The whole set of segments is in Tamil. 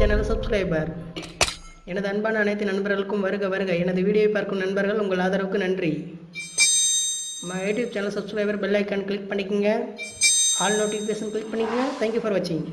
சேனல் சப்ஸ்கிரைபர் எனது அன்பான அனைத்து நண்பர்களுக்கும் வருக வருக. எனது வீடியோவை பார்க்கும் நண்பர்கள் உங்கள் ஆதரவுக்கு நன்றி. நம்ம YouTube channel subscriber bell icon click பண்ணிக்கோங்க. ஆல் நோட்டிஃபிகேஷன் கிளிக் பண்ணிக்கோங்க. தேங்க்யூ ஃபார் வாட்சிங்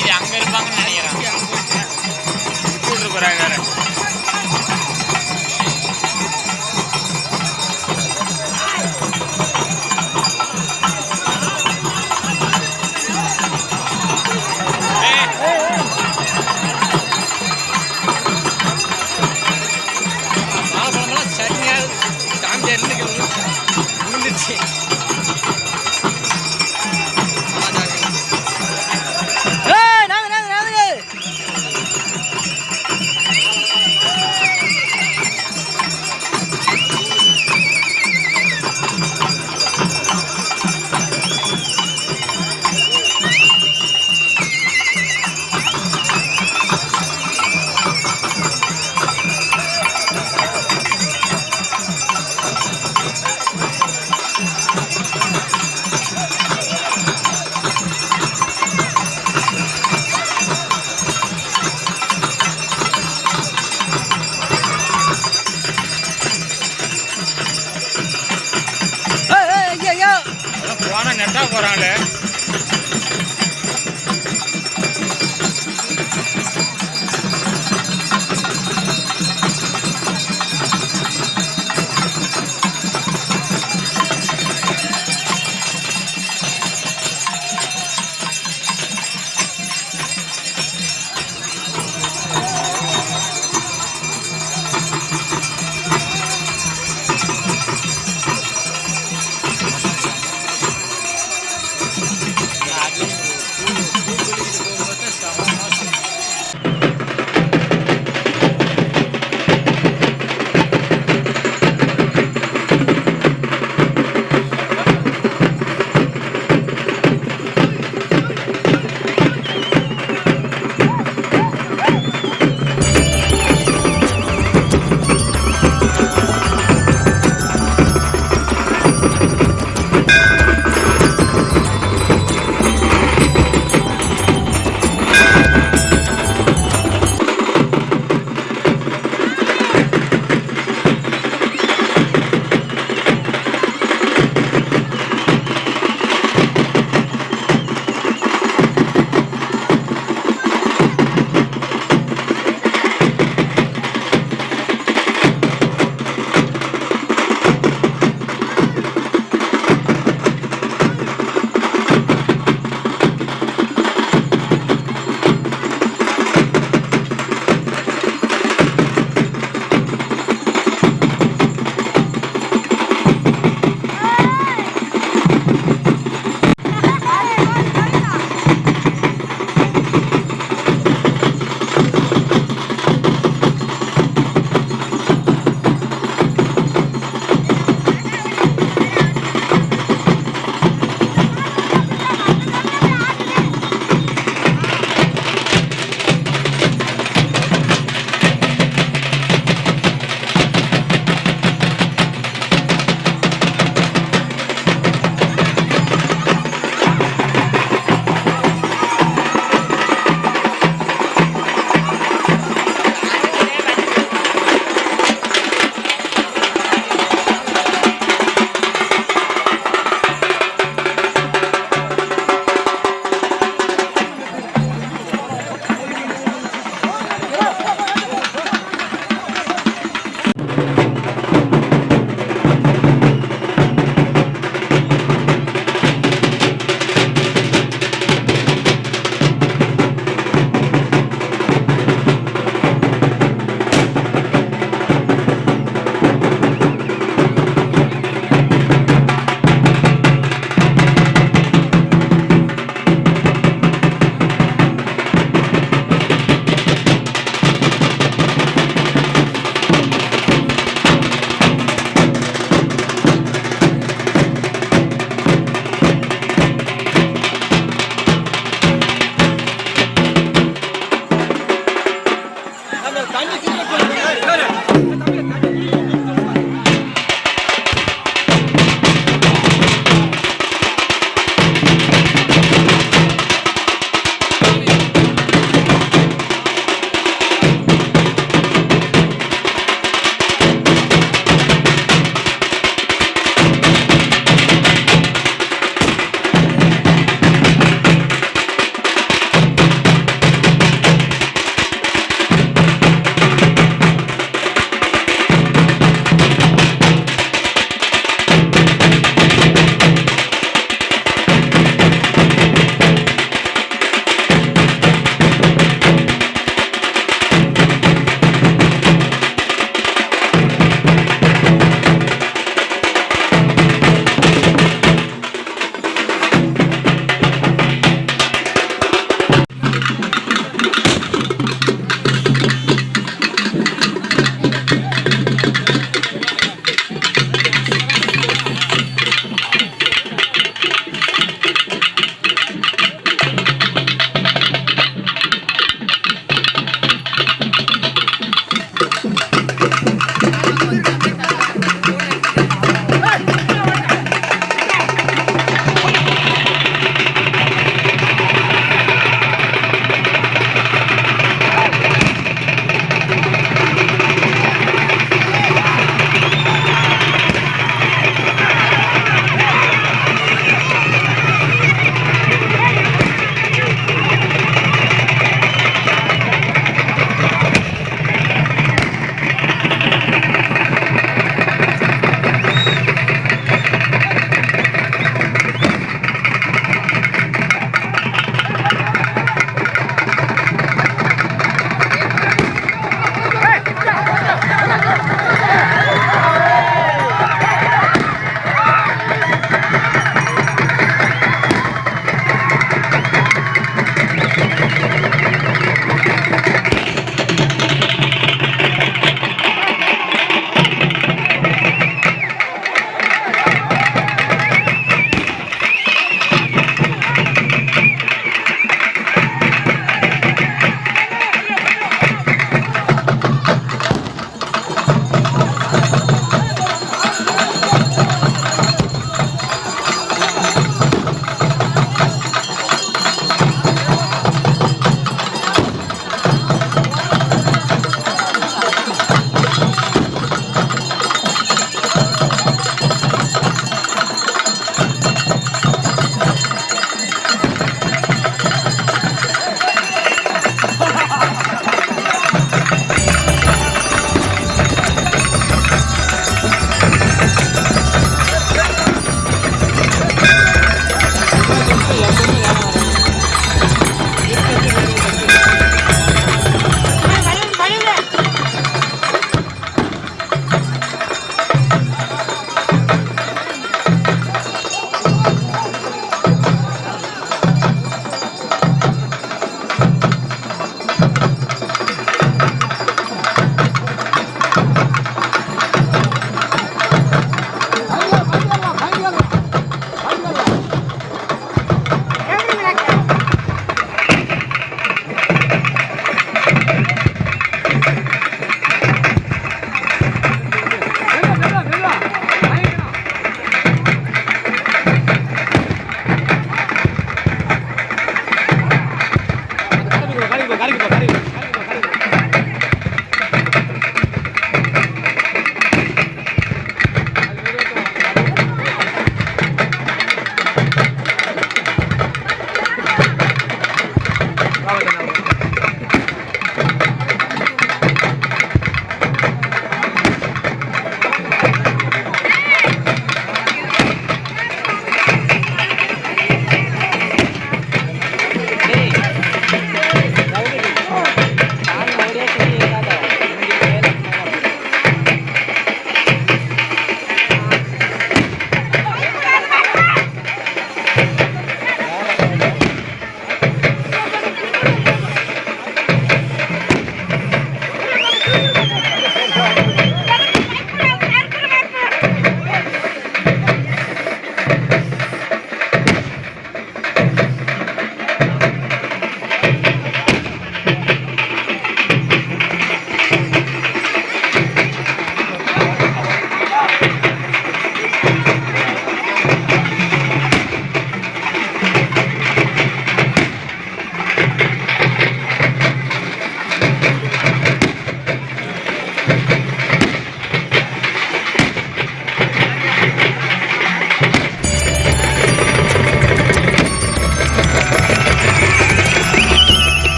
மீதி அங்க இருப்பாங்கன்னு நினைக்கிறேன்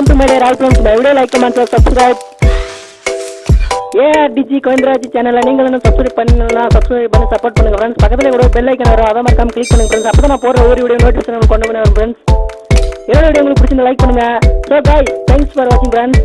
welcome to my dear Rai friends my video like comment subscribe ARTG Govindaraj சேனலில் நீங்கள் வந்து சப்ஸ்கிரைப் பண்ணலாம். சப்ஸ்கிரைப் பண்ணி சப்போர்ட் பண்ணுங்க ஃப்ரெண்ட்ஸ் பக்கத்தில் கூட பெல் ஐக்கன் வரும். அதை மறக்காம கிளிக் பண்ணுங்க ஃப்ரெண்ட்ஸ் அப்போ நான் போடுற ஒரு வீடியோ நோட்டிஃபிகேஷன் கொண்டு வந்து ஃப்ரெண்ட்ஸ் என்னோட வீடியோ உங்களுக்கு பிடிச்சிருந்தா லைக் பண்ணுங்க. ஸோ பாய் தேங்க்ஸ் ஃபார் வாட்சிங் ஃப்ரெண்ட்ஸ்